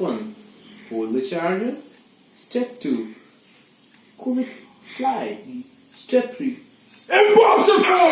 1. Hold the charger. Step 2. Quick slide. Step 3. Impossible!